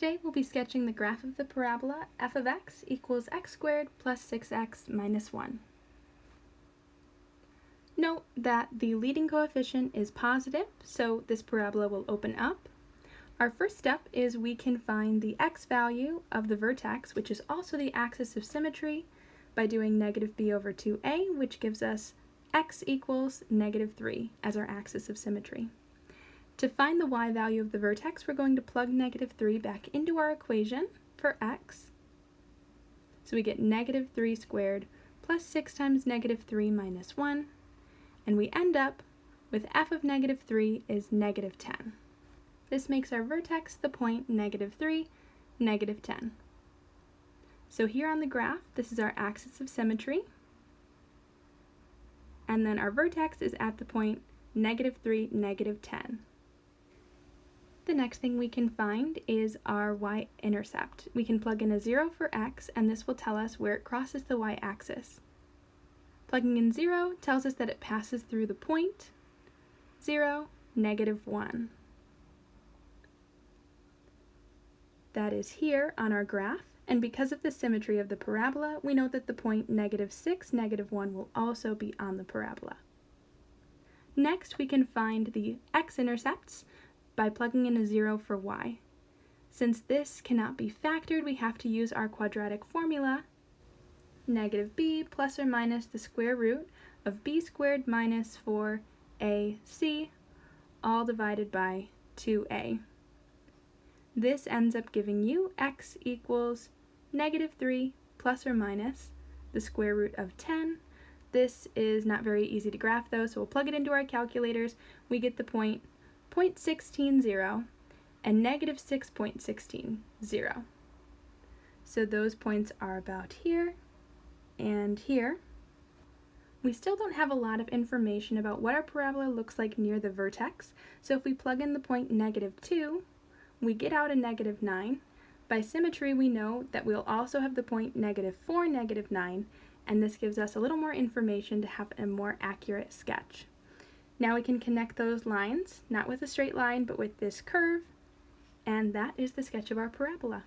Today we'll be sketching the graph of the parabola f of x equals x squared plus 6x minus 1. Note that the leading coefficient is positive, so this parabola will open up. Our first step is we can find the x value of the vertex, which is also the axis of symmetry, by doing negative b over 2a, which gives us x equals negative 3 as our axis of symmetry. To find the y value of the vertex, we're going to plug negative 3 back into our equation for x. So we get negative 3 squared plus 6 times negative 3 minus 1, and we end up with f of negative 3 is negative 10. This makes our vertex the point negative 3, negative 10. So here on the graph, this is our axis of symmetry, and then our vertex is at the point negative 3, negative 10. The next thing we can find is our y-intercept. We can plug in a 0 for x, and this will tell us where it crosses the y-axis. Plugging in 0 tells us that it passes through the point 0, negative 1. That is here on our graph, and because of the symmetry of the parabola, we know that the point negative 6, negative 1 will also be on the parabola. Next, we can find the x-intercepts, by plugging in a 0 for y. Since this cannot be factored, we have to use our quadratic formula, negative b plus or minus the square root of b squared minus 4ac, all divided by 2a. This ends up giving you x equals negative 3 plus or minus the square root of 10. This is not very easy to graph though, so we'll plug it into our calculators. We get the point 0.160 and negative 6.160. So those points are about here and here. We still don't have a lot of information about what our parabola looks like near the vertex, so if we plug in the point negative 2, we get out a negative 9. By symmetry, we know that we'll also have the point negative 4, negative 9, and this gives us a little more information to have a more accurate sketch. Now we can connect those lines, not with a straight line, but with this curve, and that is the sketch of our parabola.